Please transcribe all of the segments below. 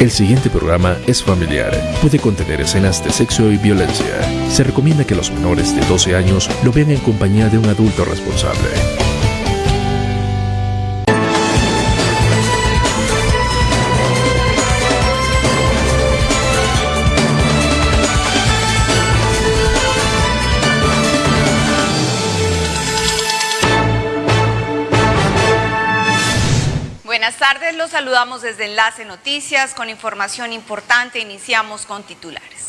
El siguiente programa es familiar. Puede contener escenas de sexo y violencia. Se recomienda que los menores de 12 años lo vean en compañía de un adulto responsable. Tardes, los saludamos desde Enlace Noticias con información importante. Iniciamos con titulares.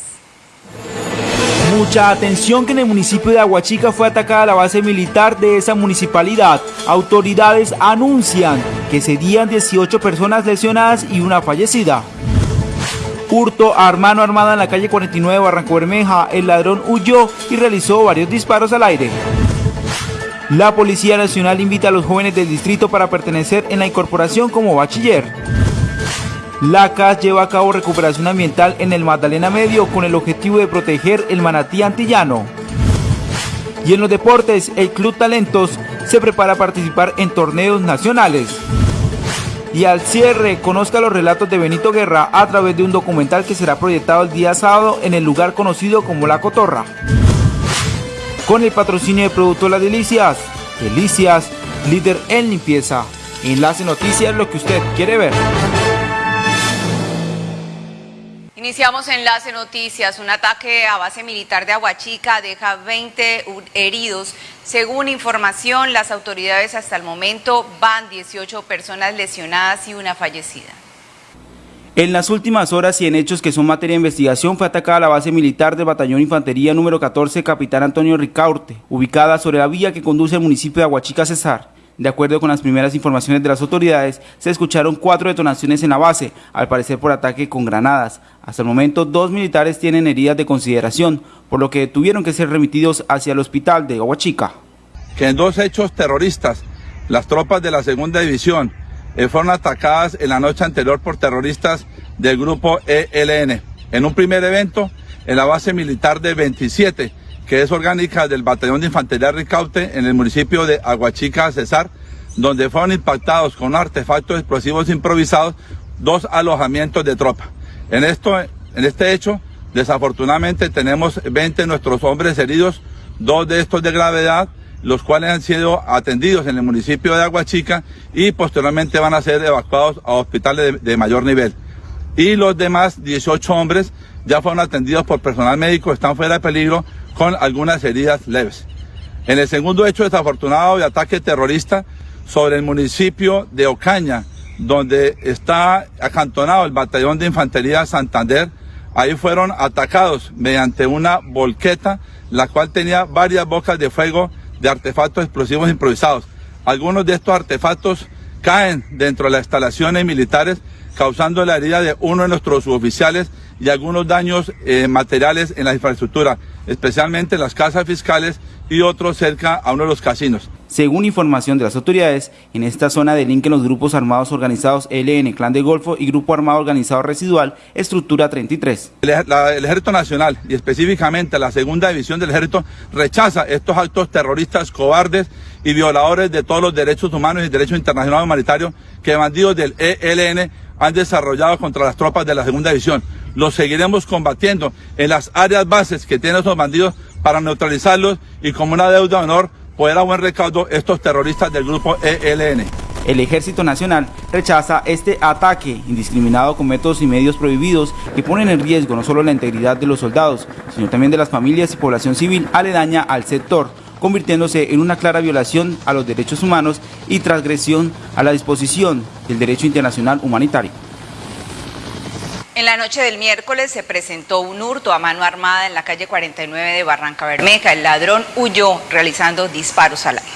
Mucha atención que en el municipio de Aguachica fue atacada la base militar de esa municipalidad. Autoridades anuncian que serían 18 personas lesionadas y una fallecida. Hurto a mano armada en la calle 49 de Barranco Bermeja. El ladrón huyó y realizó varios disparos al aire. La Policía Nacional invita a los jóvenes del distrito para pertenecer en la incorporación como bachiller. La CAS lleva a cabo recuperación ambiental en el Magdalena Medio con el objetivo de proteger el manatí antillano. Y en los deportes, el Club Talentos se prepara a participar en torneos nacionales. Y al cierre, conozca los relatos de Benito Guerra a través de un documental que será proyectado el día sábado en el lugar conocido como La Cotorra con el patrocinio de Producto Las Delicias. Delicias, líder en limpieza. Enlace Noticias, lo que usted quiere ver. Iniciamos Enlace Noticias. Un ataque a base militar de Aguachica deja 20 heridos. Según información, las autoridades hasta el momento van 18 personas lesionadas y una fallecida. En las últimas horas y en hechos que son materia de investigación fue atacada la base militar del Batallón Infantería número 14 Capitán Antonio Ricaurte, ubicada sobre la vía que conduce al municipio de Aguachica Cesar. De acuerdo con las primeras informaciones de las autoridades, se escucharon cuatro detonaciones en la base, al parecer por ataque con granadas. Hasta el momento, dos militares tienen heridas de consideración, por lo que tuvieron que ser remitidos hacia el hospital de Aguachica. Que en dos hechos terroristas, las tropas de la segunda división eh, fueron atacadas en la noche anterior por terroristas del grupo ELN. En un primer evento, en la base militar de 27, que es orgánica del Batallón de Infantería Ricaute en el municipio de Aguachica, Cesar, donde fueron impactados con artefactos explosivos improvisados dos alojamientos de tropa. En, esto, en este hecho, desafortunadamente tenemos 20 de nuestros hombres heridos, dos de estos de gravedad, los cuales han sido atendidos en el municipio de Aguachica y posteriormente van a ser evacuados a hospitales de, mayor nivel. Y los demás 18 hombres ya fueron atendidos por personal médico, están fuera de peligro con algunas heridas leves. En el segundo hecho desafortunado de ataque terrorista sobre el municipio de Ocaña, donde está acantonado el batallón de infantería Santander, ahí fueron atacados mediante una volqueta, la cual tenía varias bocas de fuego de artefactos explosivos improvisados. Algunos de estos artefactos caen dentro de las instalaciones militares, causando la herida de uno de nuestros suboficiales y algunos daños eh, materiales en la infraestructura, especialmente en las casas fiscales y otros cerca a uno de los casinos. Según información de las autoridades, en esta zona delinquen los grupos armados organizados LN, Clan de Golfo y Grupo Armado Organizado Residual, Estructura 33. El, el, Ejército Nacional y específicamente la Segunda División del Ejército rechaza estos actos terroristas cobardes y violadores de todos los derechos humanos y derechos internacionales humanitarios que bandidos del ELN han desarrollado contra las tropas de la Segunda División. Los seguiremos combatiendo en las áreas bases que tienen esos bandidos para neutralizarlos y como una deuda de honor poder a buen recaudo estos terroristas del grupo ELN. El Ejército Nacional rechaza este ataque indiscriminado con métodos y medios prohibidos que ponen en riesgo no solo la integridad de los soldados, sino también de las familias y población civil aledaña al sector, convirtiéndose en una clara violación a los derechos humanos y transgresión a la disposición del derecho internacional humanitario. En la noche del miércoles se presentó un hurto a mano armada en la calle 49 de Barranca Bermeja. El ladrón huyó realizando disparos al aire.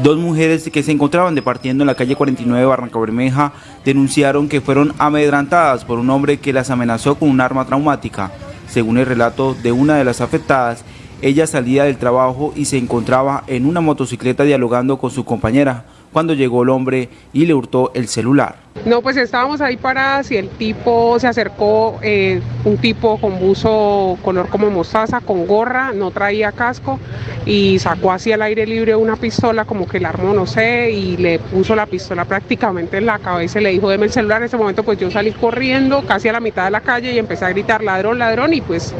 Dos mujeres que se encontraban departiendo en la calle 49 de Barranca Bermeja denunciaron que fueron amedrantadas por un hombre que las amenazó con un arma traumática. Según el relato de una de las afectadas, ella salía del trabajo y se encontraba en una motocicleta dialogando con su compañera cuando llegó el hombre y le hurtó el celular. No, pues estábamos ahí paradas y el tipo se acercó, eh, un tipo con buzo color como mostaza, con gorra, no traía casco y sacó así al aire libre una pistola, como que la armó, no sé, y le puso la pistola prácticamente en la cabeza y le dijo, deme el celular. En ese momento pues yo salí corriendo casi a la mitad de la calle y empecé a gritar ladrón, ladrón y pues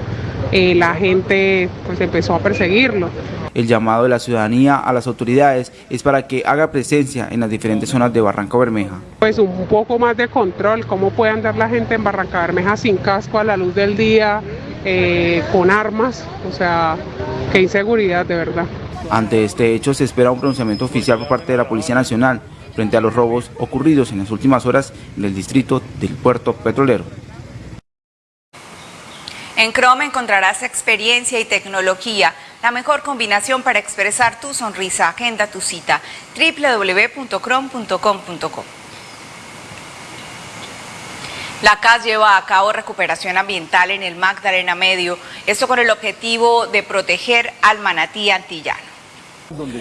eh, la gente pues empezó a perseguirlo. El llamado de la ciudadanía a las autoridades es para que haga presencia en las diferentes zonas de Barranca Bermeja. Pues un poco más de control, cómo puede andar la gente en Barranca Bermeja sin casco a la luz del día, eh, con armas, o sea, qué inseguridad de verdad. Ante este hecho se espera un pronunciamiento oficial por parte de la Policía Nacional frente a los robos ocurridos en las últimas horas en el distrito del puerto petrolero. En Chrome encontrarás experiencia y tecnología, la mejor combinación para expresar tu sonrisa. Agenda tu cita www.chrome.com.co. La CAS lleva a cabo recuperación ambiental en el Magdalena Medio, esto con el objetivo de proteger al manatí antillano.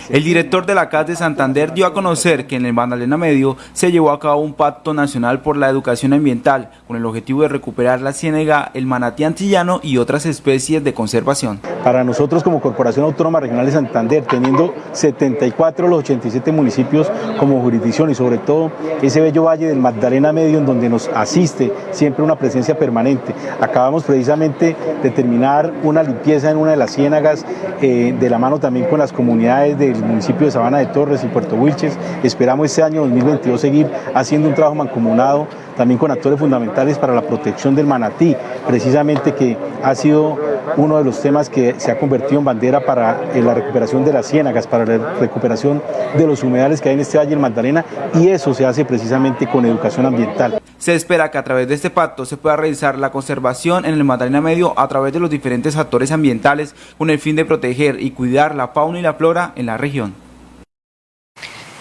El director de la CAS de Santander dio a conocer que en el Magdalena Medio se llevó a cabo un pacto nacional por la educación ambiental con el objetivo de recuperar la ciénega, el manatí antillano y otras especies de conservación. Para nosotros como Corporación Autónoma Regional de Santander, teniendo 74 de los 87 municipios como jurisdicción y sobre todo ese bello valle del Magdalena Medio en donde nos asiste siempre una presencia permanente. Acabamos precisamente de terminar una limpieza en una de las ciénagas eh, de la mano también con las comunidades del municipio de Sabana de Torres y Puerto Wilches. Esperamos este año 2022 seguir haciendo un trabajo mancomunado también con actores fundamentales para la protección del manatí, precisamente que ha sido uno de los temas que se ha convertido en bandera para la recuperación de las ciénagas, para la recuperación de los humedales que hay en este valle del Magdalena y eso se hace precisamente con educación ambiental. Se espera que a través de este pacto se pueda realizar la conservación en el Magdalena Medio a través de los diferentes actores ambientales con el fin de proteger y cuidar la fauna y la flora en la región.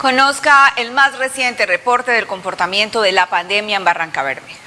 Conozca el más reciente reporte del comportamiento de la pandemia en Barranca Bermeja.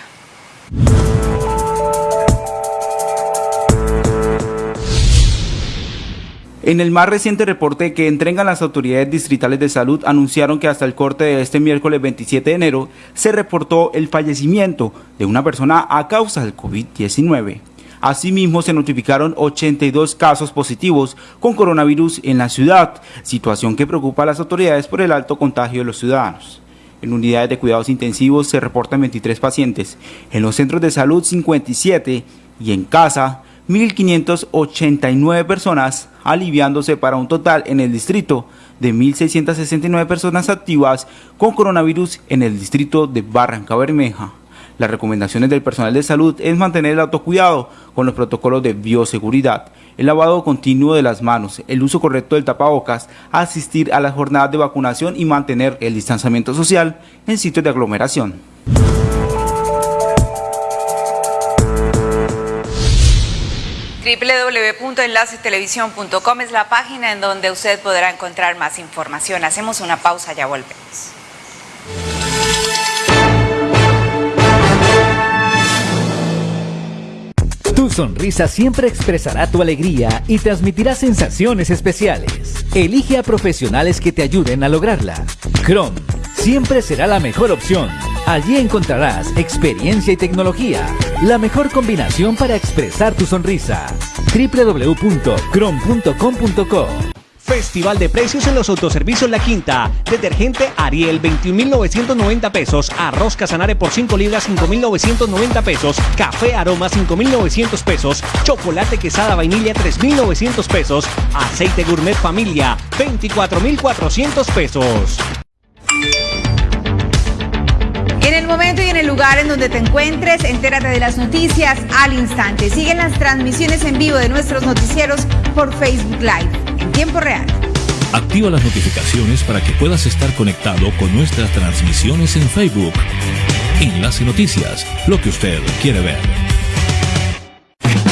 En el más reciente reporte que entregan las autoridades distritales de salud anunciaron que hasta el corte de este miércoles 27 de enero se reportó el fallecimiento de una persona a causa del COVID-19. Asimismo, se notificaron 82 casos positivos con coronavirus en la ciudad, situación que preocupa a las autoridades por el alto contagio de los ciudadanos. En unidades de cuidados intensivos se reportan 23 pacientes, en los centros de salud 57 y en casa 1.589 personas, aliviándose para un total en el distrito de 1.669 personas activas con coronavirus en el distrito de Barranca Bermeja. Las recomendaciones del personal de salud es mantener el autocuidado con los protocolos de bioseguridad, el lavado continuo de las manos, el uso correcto del tapabocas, asistir a las jornadas de vacunación y mantener el distanciamiento social en sitios de aglomeración. www.enlacetelevisión.com es la página en donde usted podrá encontrar más información. Hacemos una pausa, ya volvemos. Tu sonrisa siempre expresará tu alegría y transmitirá sensaciones especiales. Elige a profesionales que te ayuden a lograrla. Chrome siempre será la mejor opción. Allí encontrarás experiencia y tecnología, la mejor combinación para expresar tu sonrisa. www.chrome.com.co Festival de precios en los autoservicios La Quinta. Detergente Ariel 21.990 pesos. Arroz Casanare por 5 libras 5.990 pesos. Café Aroma 5.900 pesos. Chocolate Quesada Vainilla 3.900 pesos. Aceite Gourmet Familia 24.400 pesos. En el momento y en el lugar en donde te encuentres, entérate de las noticias al instante. Siguen las transmisiones en vivo de nuestros noticieros por Facebook Live tiempo real. Activa las notificaciones para que puedas estar conectado con nuestras transmisiones en Facebook. Enlace Noticias, lo que usted quiere ver.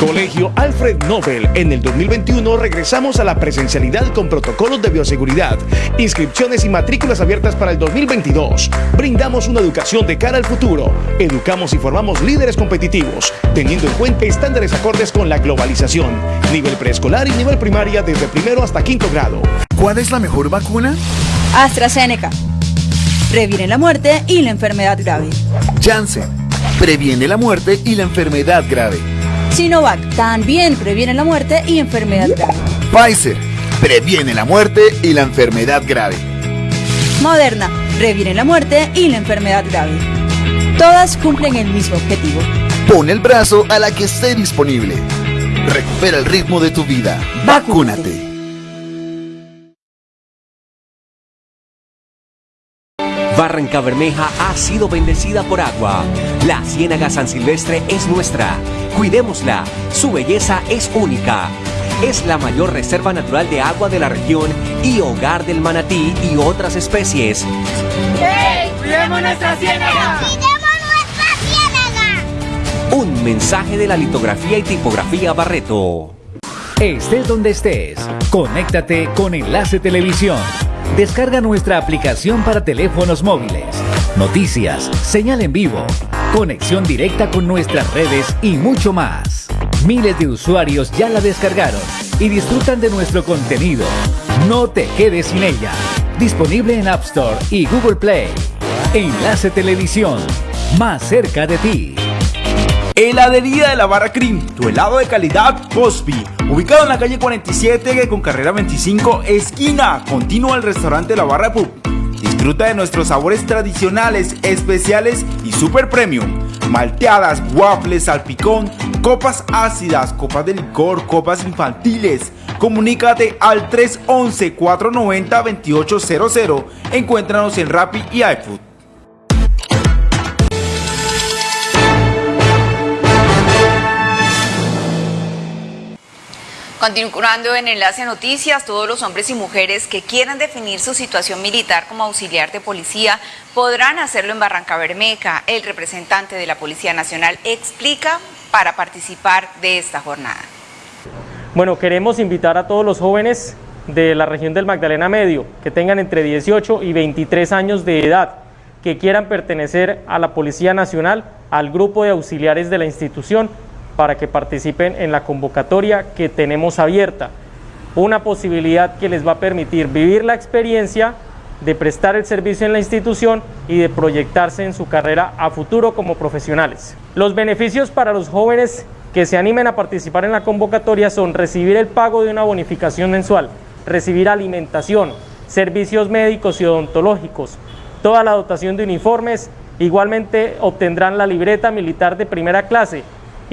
Colegio Alfred Nobel. En el 2021 regresamos a la presencialidad con protocolos de bioseguridad, inscripciones y matrículas abiertas para el 2022. Brindamos una educación de cara al futuro. Educamos y formamos líderes competitivos, teniendo en cuenta estándares acordes con la globalización. Nivel preescolar y nivel primaria desde primero hasta quinto grado. ¿Cuál es la mejor vacuna? AstraZeneca. previene la muerte y la enfermedad grave. Janssen previene la muerte y la enfermedad grave. Sinovac también previene la muerte y enfermedad grave. Pfizer previene la muerte y la enfermedad grave. Moderna previene la muerte y la enfermedad grave. Todas cumplen el mismo objetivo. Pon el brazo a la que esté disponible. Recupera el ritmo de tu vida. Vacúnate. Barranca Bermeja ha sido bendecida por agua. La Ciénaga San Silvestre es nuestra. Cuidémosla. Su belleza es única. Es la mayor reserva natural de agua de la región y hogar del manatí y otras especies. ¡Hey! ¡Cuidemos nuestra ciénaga! Un mensaje de la litografía y tipografía Barreto. Estés donde estés, conéctate con Enlace Televisión. Descarga nuestra aplicación para teléfonos móviles. Noticias, señal en vivo, conexión directa con nuestras redes y mucho más. Miles de usuarios ya la descargaron y disfrutan de nuestro contenido. No te quedes sin ella. Disponible en App Store y Google Play. Enlace Televisión, más cerca de ti. Heladería de la Barra Cream, tu helado de calidad Cosby. Ubicado en la calle 47 con carrera 25, esquina continua al restaurante La Barra Pub. Disfruta de nuestros sabores tradicionales, especiales y super premium. Malteadas, waffles, salpicón, copas ácidas, copas de licor, copas infantiles. Comunícate al 311-490-2800. Encuéntranos en Rappi y iFood. Continuando en Enlace Noticias, todos los hombres y mujeres que quieran definir su situación militar como auxiliar de policía podrán hacerlo en Barranca Bermeja. El representante de la Policía Nacional explica para participar de esta jornada. Bueno, queremos invitar a todos los jóvenes de la región del Magdalena Medio que tengan entre 18 y 23 años de edad que quieran pertenecer a la Policía Nacional, al grupo de auxiliares de la institución para que participen en la convocatoria que tenemos abierta. Una posibilidad que les va a permitir vivir la experiencia de prestar el servicio en la institución y de proyectarse en su carrera a futuro como profesionales. Los beneficios para los jóvenes que se animen a participar en la convocatoria son recibir el pago de una bonificación mensual, recibir alimentación, servicios médicos y odontológicos, toda la dotación de uniformes, igualmente obtendrán la libreta militar de primera clase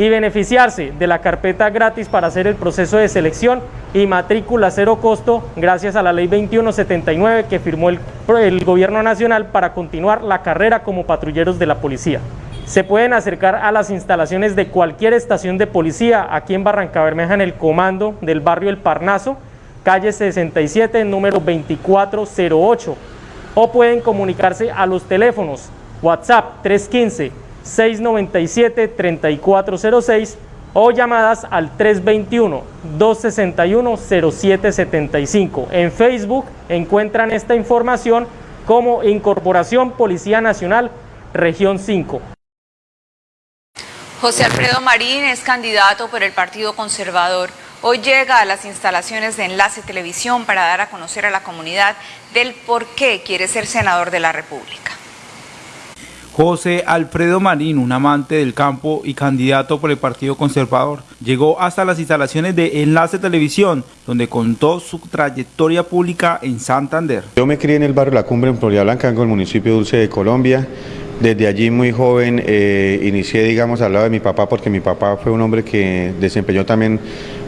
y beneficiarse de la carpeta gratis para hacer el proceso de selección y matrícula cero costo gracias a la ley 2179 que firmó el, el, gobierno nacional para continuar la carrera como patrulleros de la policía. Se pueden acercar a las instalaciones de cualquier estación de policía aquí en Barranca Bermeja en el comando del barrio El Parnaso, calle 67, número 2408, o pueden comunicarse a los teléfonos WhatsApp 315 697-3406 o llamadas al 321-261-0775. En Facebook encuentran esta información como Incorporación Policía Nacional, Región 5. José Alfredo Marín es candidato por el Partido Conservador. Hoy llega a las instalaciones de Enlace Televisión para dar a conocer a la comunidad del por qué quiere ser senador de la República. José Alfredo Marín, un amante del campo y candidato por el Partido Conservador, llegó hasta las instalaciones de Enlace Televisión, donde contó su trayectoria pública en Santander. Yo me crié en el barrio La Cumbre, en Florida Blanca, en el municipio Dulce de Colombia. Desde allí muy joven eh, inicié, digamos, al lado de mi papá, porque mi papá fue un hombre que desempeñó también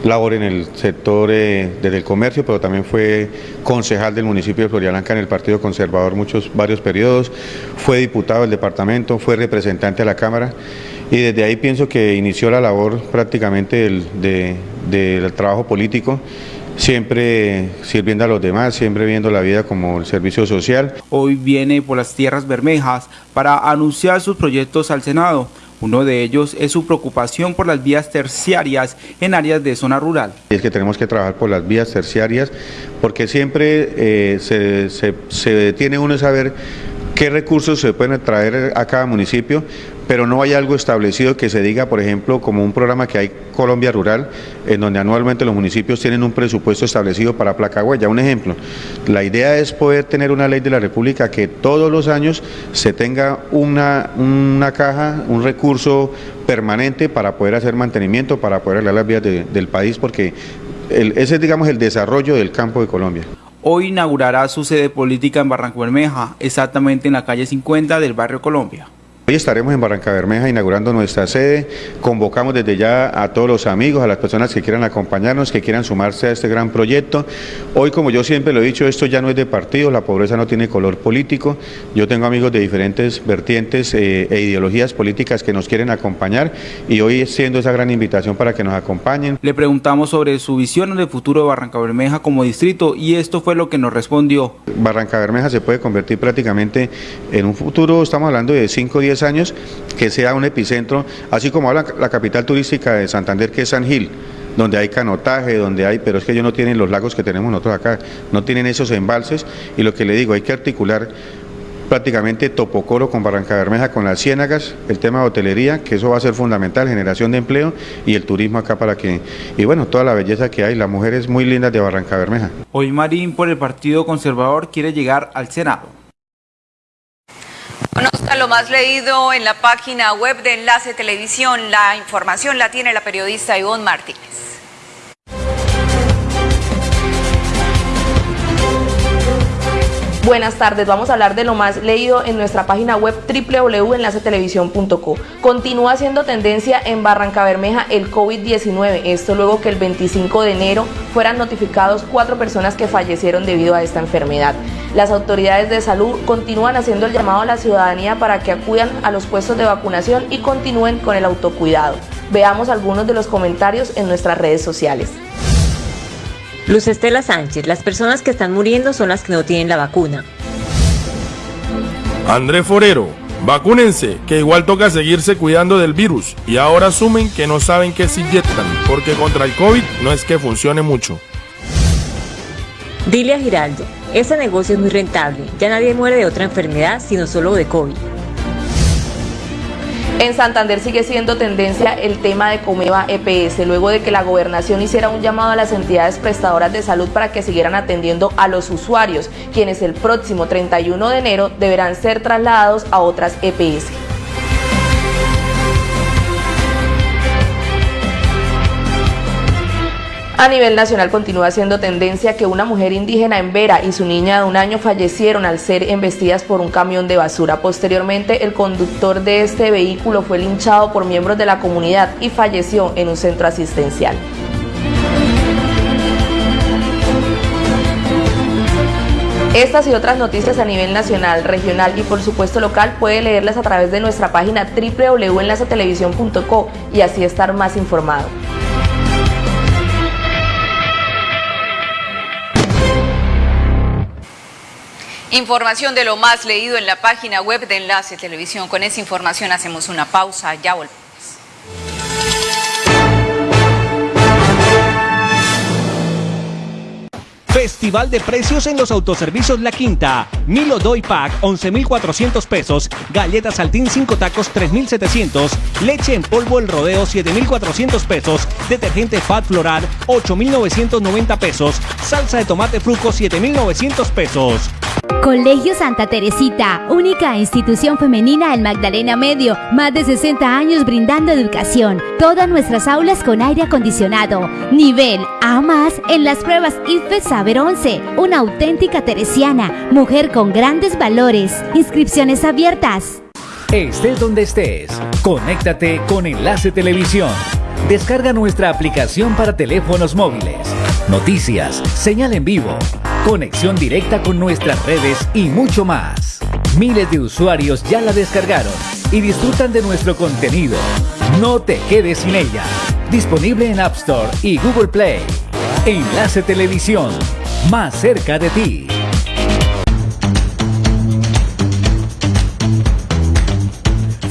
labor en el sector eh, desde el comercio, pero también fue concejal del municipio de Floriananca en el Partido Conservador muchos, varios periodos, fue diputado del departamento, fue representante a la Cámara y desde ahí pienso que inició la labor prácticamente del, del trabajo político siempre sirviendo a los demás, siempre viendo la vida como el servicio social. Hoy viene por las tierras bermejas para anunciar sus proyectos al Senado. Uno de ellos es su preocupación por las vías terciarias en áreas de zona rural. Es que tenemos que trabajar por las vías terciarias porque siempre eh, se, se, se tiene uno saber qué recursos se pueden traer a cada municipio pero no hay algo establecido que se diga, por ejemplo, como un programa que hay Colombia Rural, en donde anualmente los municipios tienen un presupuesto establecido para placa huella. Un ejemplo, la idea es poder tener una ley de la República que todos los años se tenga una, una caja, un recurso permanente para poder hacer mantenimiento, para poder arreglar las vías del país, porque ese es, digamos, el desarrollo del campo de Colombia. Hoy inaugurará su sede política en Barranco Bermeja, exactamente en la calle 50 del barrio Colombia. Hoy estaremos en Barranca Bermeja inaugurando nuestra sede. Convocamos desde ya a todos los amigos, a las personas que quieran acompañarnos, que quieran sumarse a este gran proyecto. Hoy, como yo siempre lo he dicho, esto ya no es de partido, la pobreza no tiene color político. Yo tengo amigos de diferentes vertientes eh, e ideologías políticas que nos quieren acompañar y hoy siendo esa gran invitación para que nos acompañen. Le preguntamos sobre su visión del futuro de Barranca Bermeja como distrito y esto fue lo que nos respondió. Barranca Bermeja se puede convertir prácticamente en un futuro, estamos hablando de 5 o 10 años que sea un epicentro, así como habla la capital turística de Santander, que es San Gil donde hay canotaje, donde hay, pero es que ellos no tienen los lagos que tenemos nosotros acá, no tienen esos embalses y lo que le digo, hay que articular prácticamente Topocoro con Barranca Bermeja, con las ciénagas, el tema de hotelería, que eso va a ser fundamental, generación de empleo y el turismo acá para que, y bueno, toda la belleza que hay, las mujeres muy lindas de Barranca Bermeja. Hoy Marín por el Partido Conservador quiere llegar al Senado. Conozca lo más leído en la página web de Enlace Televisión. La información la tiene la periodista Ivonne Martínez. Buenas tardes, vamos a hablar de lo más leído en nuestra página web www.enlacetelevisión.co. Continúa siendo tendencia en Barranca Bermeja el COVID-19, esto luego que el 25 de enero fueran notificados cuatro personas que fallecieron debido a esta enfermedad. Las autoridades de salud continúan haciendo el llamado a la ciudadanía para que acudan a los puestos de vacunación y continúen con el autocuidado. Veamos algunos de los comentarios en nuestras redes sociales. Luz Estela Sánchez, las personas que están muriendo son las que no tienen la vacuna. André Forero, vacúnense, que igual toca seguirse cuidando del virus y ahora asumen que no saben qué se inyectan, porque contra el COVID no es que funcione mucho. Dilia Giraldo, ese negocio es muy rentable, ya nadie muere de otra enfermedad sino solo de COVID. En Santander sigue siendo tendencia el tema de Comeva EPS, luego de que la gobernación hiciera un llamado a las entidades prestadoras de salud para que siguieran atendiendo a los usuarios, quienes el próximo 31 de enero deberán ser trasladados a otras EPS. A nivel nacional continúa siendo tendencia que una mujer indígena en Vera y su niña de un año fallecieron al ser embestidas por un camión de basura. Posteriormente, el conductor de este vehículo fue linchado por miembros de la comunidad y falleció en un centro asistencial. Estas y otras noticias a nivel nacional, regional y por supuesto local puede leerlas a través de nuestra página www.enlacetelevisión.co y así estar más informado. Información de lo más leído en la página web de Enlace Televisión. Con esa información hacemos una pausa, ya volvemos. Festival de precios en los autoservicios La Quinta. Milo Doy Pack 11.400 pesos. Galletas Saltín 5 tacos 3.700. Leche en polvo El Rodeo 7.400 pesos. Detergente Fat Floral 8.990 pesos. Salsa de tomate fruco 7.900 pesos. Colegio Santa Teresita, única institución femenina del Magdalena Medio, más de 60 años brindando educación. Todas nuestras aulas con aire acondicionado. Nivel A más en las pruebas IFE Saber 11. Una auténtica teresiana, mujer con grandes valores. Inscripciones abiertas. Estés donde estés, conéctate con Enlace Televisión. Descarga nuestra aplicación para teléfonos móviles. Noticias, señal en vivo conexión directa con nuestras redes y mucho más. Miles de usuarios ya la descargaron y disfrutan de nuestro contenido. No te quedes sin ella. Disponible en App Store y Google Play. Enlace Televisión, más cerca de ti.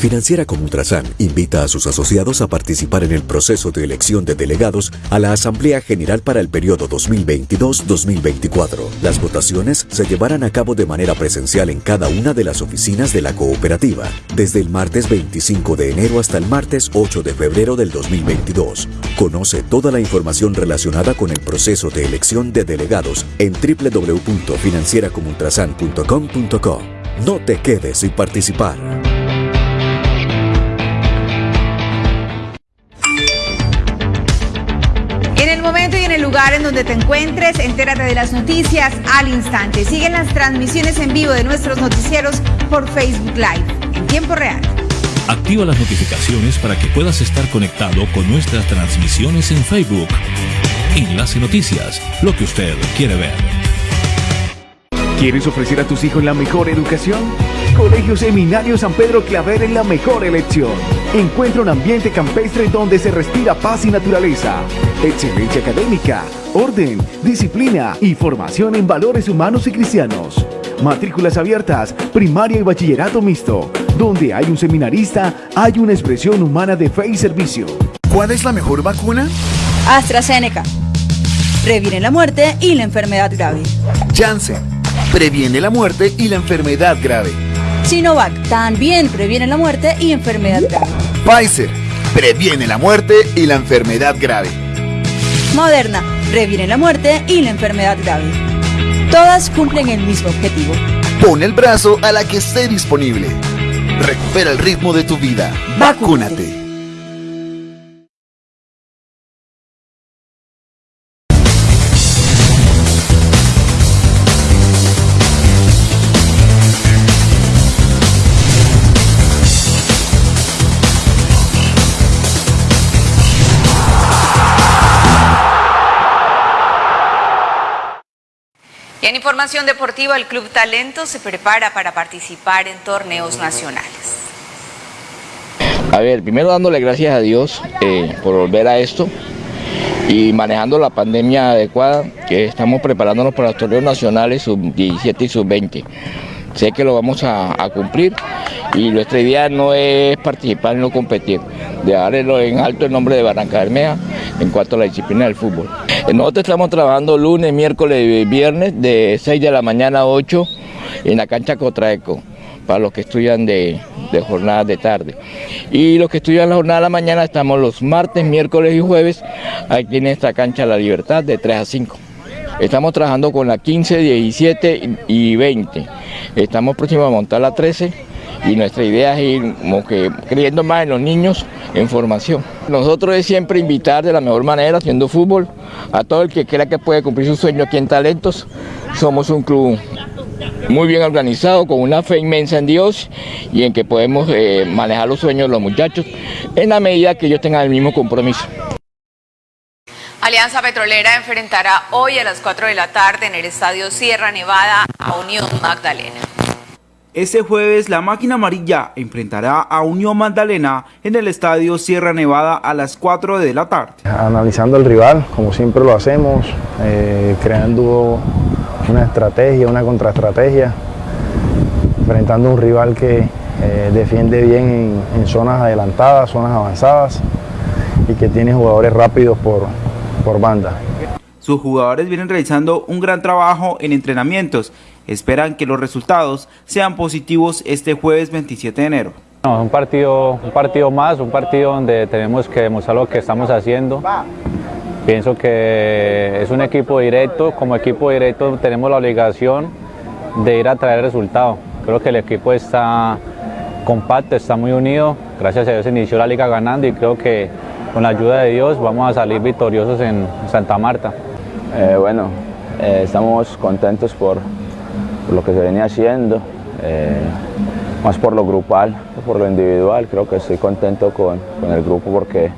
Financiera como Ultrasan invita a sus asociados a participar en el proceso de elección de delegados a la Asamblea General para el periodo 2022-2024. Las votaciones se llevarán a cabo de manera presencial en cada una de las oficinas de la cooperativa, desde el martes 25 de enero hasta el martes 8 de febrero del 2022. Conoce toda la información relacionada con el proceso de elección de delegados en www.financieracomultrasan.com.co. No te quedes sin participar. Donde te encuentres, entérate de las noticias al instante. Siguen las transmisiones en vivo de nuestros noticieros por Facebook Live en tiempo real. Activa las notificaciones para que puedas estar conectado con nuestras transmisiones en Facebook. Enlace Noticias, lo que usted quiere ver. ¿Quieres ofrecer a tus hijos la mejor educación? Colegio Seminario San Pedro Claver es la mejor elección. Encuentra un ambiente campestre donde se respira paz y naturaleza, excelencia académica, orden, disciplina y formación en valores humanos y cristianos. Matrículas abiertas, primaria y bachillerato mixto. Donde hay un seminarista, hay una expresión humana de fe y servicio. ¿Cuál es la mejor vacuna? AstraZeneca. Previene la muerte y la enfermedad grave. Janssen. Previene la muerte y la enfermedad grave. Sinovac también previene la muerte y enfermedad grave. Pfizer. Previene la muerte y la enfermedad grave. Moderna previene la muerte y la enfermedad grave. Todas cumplen el mismo objetivo. Pon el brazo a la que esté disponible. Recupera el ritmo de tu vida. Vacúnate. Y en información deportiva, el Club Talento se prepara para participar en torneos nacionales. A ver, primero dándole gracias a Dios eh, por volver a esto y manejando la pandemia adecuada, que estamos preparándonos para los torneos nacionales sub-17 y sub-20. Sé que lo vamos a, cumplir y nuestra idea no es participar no competir, dejarlo en alto el nombre de Barranca Bermeja en cuanto a la disciplina del fútbol. Nosotros estamos trabajando lunes, miércoles y viernes de 6 de la mañana a 8 en la cancha Cotraeco para los que estudian de, de jornadas de tarde. Y los que estudian la jornada de la mañana estamos los martes, miércoles y jueves aquí en esta cancha La Libertad de 3 a 5. Estamos trabajando con la 15, 17 y 20. Estamos próximos a montar la 13 y nuestra idea es ir creyendo más en los niños en formación. Nosotros es siempre invitar de la mejor manera, haciendo fútbol, a todo el que crea que puede cumplir su sueño aquí en Talentos. Somos un club muy bien organizado, con una fe inmensa en Dios y en que podemos eh, manejar los sueños de los muchachos en la medida que ellos tengan el mismo compromiso. Alianza Petrolera enfrentará hoy a las 4 de la tarde en el Estadio Sierra Nevada a Unión Magdalena. Este jueves la máquina amarilla enfrentará a Unión Magdalena en el Estadio Sierra Nevada a las 4 de la tarde. Analizando el rival, como siempre lo hacemos, eh, creando una estrategia, una contraestrategia, enfrentando a un rival que eh, defiende bien en, en zonas adelantadas, zonas avanzadas y que tiene jugadores rápidos por, por banda. Sus jugadores vienen realizando un gran trabajo en entrenamientos. Esperan que los resultados sean positivos este jueves 27 de enero. No, un partido, un partido más, un partido donde tenemos que demostrar lo que estamos haciendo. Pienso que es un equipo directo, como equipo directo tenemos la obligación de ir a traer resultados. Creo que el equipo está compacto, está muy unido. Gracias a Dios inició la liga ganando y creo que con la ayuda de Dios vamos a salir victoriosos en Santa Marta. Eh, bueno, eh, estamos contentos por, lo que se venía haciendo, eh, más por lo grupal, por lo individual. Creo que estoy contento con, con, el grupo porque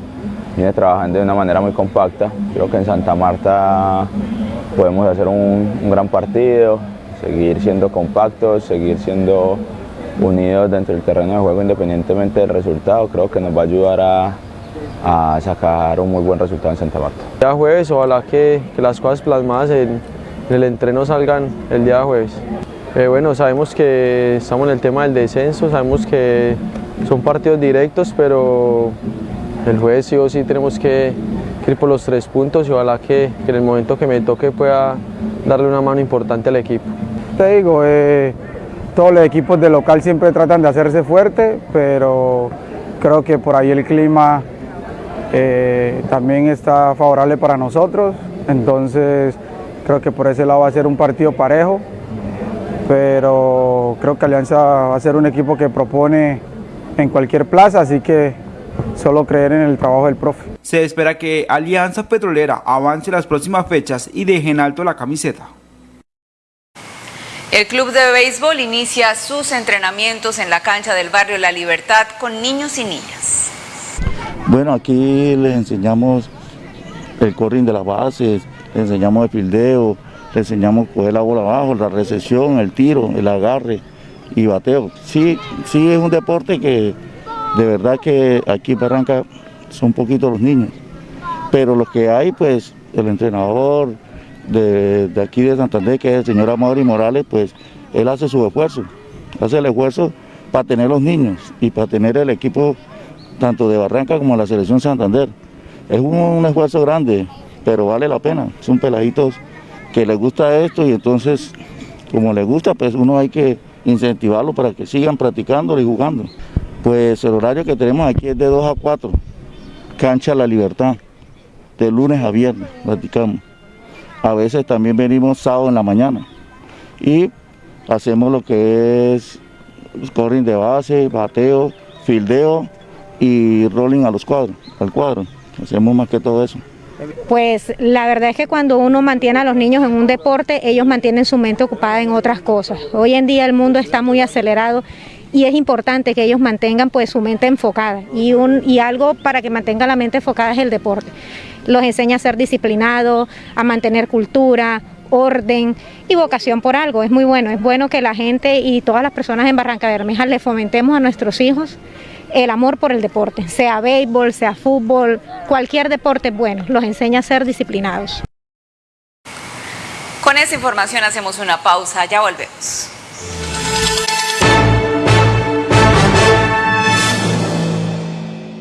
viene trabajando de una manera muy compacta. Creo que en Santa Marta podemos hacer un, un gran partido, seguir siendo compactos, seguir siendo unidos dentro del terreno de juego independientemente del resultado. Creo que nos va a ayudar a, a sacar un muy buen resultado en Santa Marta. El día jueves, ojalá que, que las cosas plasmadas en, en, el entreno salgan el día jueves. Eh, bueno, sabemos que estamos en el tema del descenso, sabemos que son partidos directos, pero el jueves sí o sí tenemos que, ir por los tres puntos y ojalá que, en el momento que me toque pueda darle una mano importante al equipo. Te digo, eh, todos los equipos de local siempre tratan de hacerse fuerte, pero creo que por ahí el clima eh, también está favorable para nosotros, entonces creo que por ese lado va a ser un partido parejo, pero creo que Alianza va a ser un equipo que propone en cualquier plaza, así que solo creer en el trabajo del profe. Se espera que Alianza Petrolera avance las próximas fechas y deje en alto la camiseta. El club de béisbol inicia sus entrenamientos en la cancha del barrio La Libertad con niños y niñas. Bueno, aquí les enseñamos el corring de las bases, les enseñamos el fildeo, les enseñamos coger la bola abajo, la recepción, el tiro, el agarre y bateo. Sí, sí es un deporte que de verdad que aquí en Barranca son poquitos los niños, pero los que hay, pues el entrenador, de, aquí de Santander, que es el señor Amaury Morales, pues él hace su esfuerzo, hace el esfuerzo para tener los niños y para tener el equipo tanto de Barranca como la selección Santander. Es un, esfuerzo grande, pero vale la pena. Son peladitos que les gusta esto y entonces, como les gusta, pues uno hay que incentivarlo para que sigan practicando y jugando. Pues el horario que tenemos aquí es de 2 a 4, cancha La Libertad, de lunes a viernes practicamos. A veces también venimos sábado en la mañana y hacemos lo que es scoring de base, bateo, fildeo y rolling a los cuadros, al cuadro. Hacemos más que todo eso. Pues la verdad es que cuando uno mantiene a los niños en un deporte, ellos mantienen su mente ocupada en otras cosas. Hoy en día el mundo está muy acelerado y es importante que ellos mantengan pues su mente enfocada y, un, y algo para que mantengan la mente enfocada es el deporte los enseña a ser disciplinados, a mantener cultura, orden y vocación por algo. Es muy bueno, es bueno que la gente y todas las personas en Barranca Bermeja le fomentemos a nuestros hijos el amor por el deporte, sea béisbol, sea fútbol, cualquier deporte bueno, los enseña a ser disciplinados. Con esa información hacemos una pausa, ya volvemos.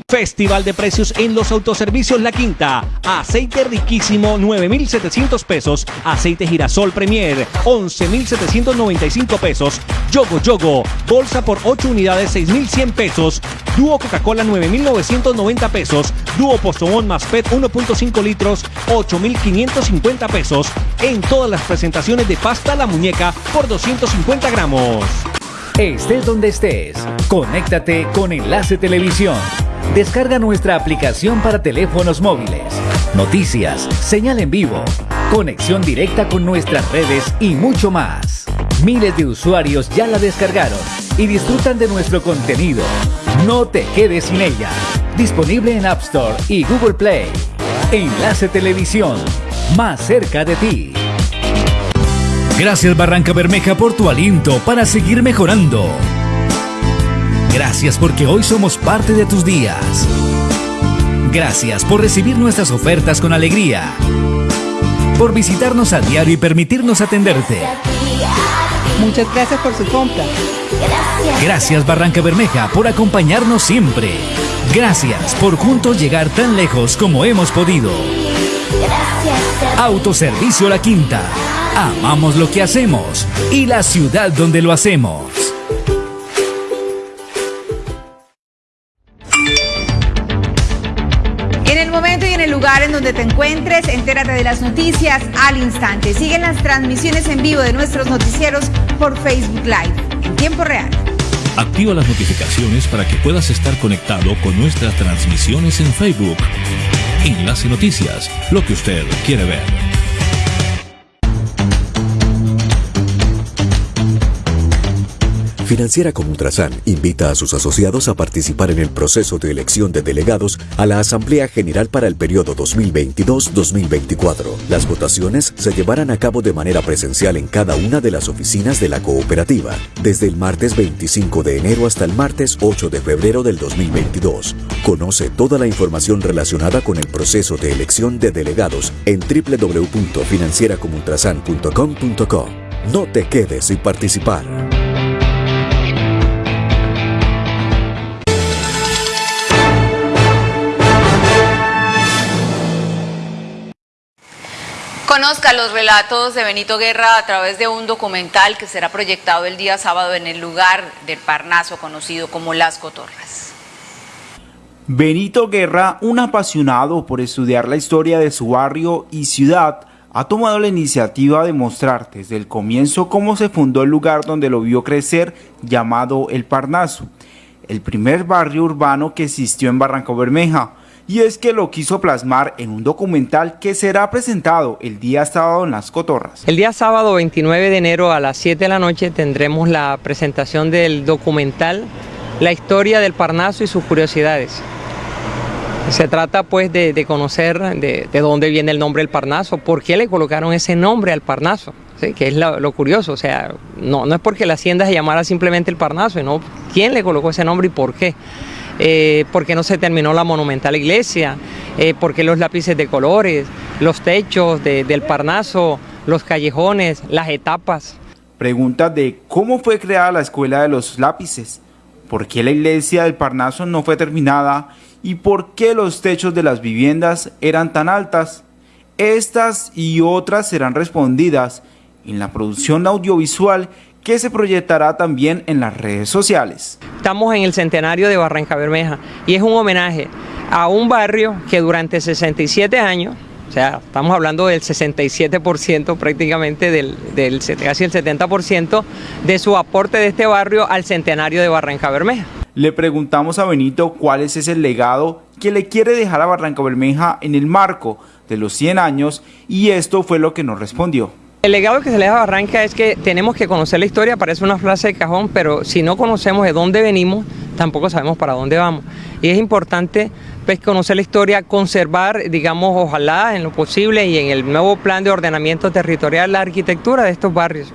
Festival de precios en los autoservicios La Quinta. Aceite riquísimo 9,700 pesos. Aceite girasol Premier 11,795 pesos. Yogo Yogo. Bolsa por 8 unidades 6,100 pesos. Dúo Coca-Cola 9,990 pesos. Dúo Postobón más PET 1.5 litros 8,550 pesos. En todas las presentaciones de pasta La Muñeca por 250 gramos. Estés donde estés, conéctate con Enlace Televisión. Descarga nuestra aplicación para teléfonos móviles, noticias, señal en vivo, conexión directa con nuestras redes y mucho más. Miles de usuarios ya la descargaron y disfrutan de nuestro contenido. No te quedes sin ella. Disponible en App Store y Google Play. Enlace Televisión, más cerca de ti. Gracias Barranca Bermeja por tu aliento para seguir mejorando. Gracias porque hoy somos parte de tus días. Gracias por recibir nuestras ofertas con alegría. Por visitarnos a diario y permitirnos atenderte. Muchas gracias por su compra. Gracias Barranca Bermeja por acompañarnos siempre. Gracias por juntos llegar tan lejos como hemos podido. Autoservicio La Quinta. Amamos lo que hacemos y la ciudad donde lo hacemos. En el momento y en el lugar en donde te encuentres, entérate de las noticias al instante. Siguen las transmisiones en vivo de nuestros noticieros por Facebook Live en tiempo real. Activa las notificaciones para que puedas estar conectado con nuestras transmisiones en Facebook. Enlace Noticias, lo que usted quiere ver. Financiera como Ultrasan invita a sus asociados a participar en el proceso de elección de delegados a la Asamblea General para el periodo 2022-2024. Las votaciones se llevarán a cabo de manera presencial en cada una de las oficinas de la cooperativa, desde el martes 25 de enero hasta el martes 8 de febrero del 2022. Conoce toda la información relacionada con el proceso de elección de delegados en www.financieracomultrasan.com.co. No te quedes sin participar. Conozca los relatos de Benito Guerra a través de un documental que será proyectado el día sábado en el lugar del Parnaso conocido como Las Cotorras. Benito Guerra, un apasionado por estudiar la historia de su barrio y ciudad, ha tomado la iniciativa de mostrar desde el comienzo cómo se fundó el lugar donde lo vio crecer llamado El Parnaso, el primer barrio urbano que existió en Barranca Bermeja y es que lo quiso plasmar en un documental que será presentado el día sábado en Las Cotorras. El día sábado 29 de enero a las 7 de la noche tendremos la presentación del documental La historia del Parnaso y sus curiosidades. Se trata pues de, conocer de, dónde viene el nombre del Parnaso, por qué le colocaron ese nombre al Parnaso, que es lo, curioso, o sea, no, no es porque la hacienda se llamara simplemente el Parnaso, sino quién le colocó ese nombre y por qué. Eh, porque no se terminó la monumental iglesia, eh, porque los lápices de colores, los techos del Parnaso, los callejones, las etapas. Pregunta de cómo fue creada la escuela de los lápices, por qué la iglesia del Parnaso no fue terminada y por qué los techos de las viviendas eran tan altas. Estas y otras serán respondidas en la producción audiovisual que se proyectará también en las redes sociales. Estamos en el centenario de Barranca Bermeja y es un homenaje a un barrio que durante 67 años, o sea, estamos hablando del 67% prácticamente, del, del, casi el 70% de su aporte de este barrio al centenario de Barranca Bermeja. Le preguntamos a Benito cuál es ese legado que le quiere dejar a Barranca Bermeja en el marco de los 100 años y esto fue lo que nos respondió. El legado que se le da a Barranca es que tenemos que conocer la historia, parece una frase de cajón, pero si no conocemos de dónde venimos, tampoco sabemos para dónde vamos. Y es importante pues, conocer la historia, conservar, digamos, ojalá en lo posible y en el nuevo plan de ordenamiento territorial la arquitectura de estos barrios,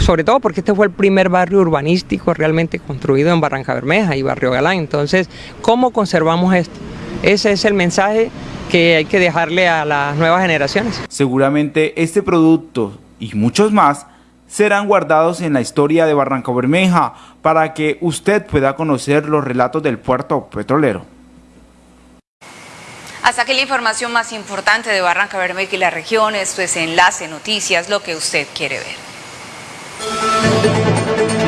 sobre todo porque este fue el primer barrio urbanístico realmente construido en Barranca Bermeja y Barrio Galán. Entonces, ¿cómo conservamos esto? Ese es el mensaje que hay que dejarle a las nuevas generaciones. Seguramente este producto y muchos más serán guardados en la historia de Barranca Bermeja para que usted pueda conocer los relatos del puerto petrolero. Hasta aquí la información más importante de Barranca Bermeja y la región. Esto es Enlace Noticias, lo que usted quiere ver.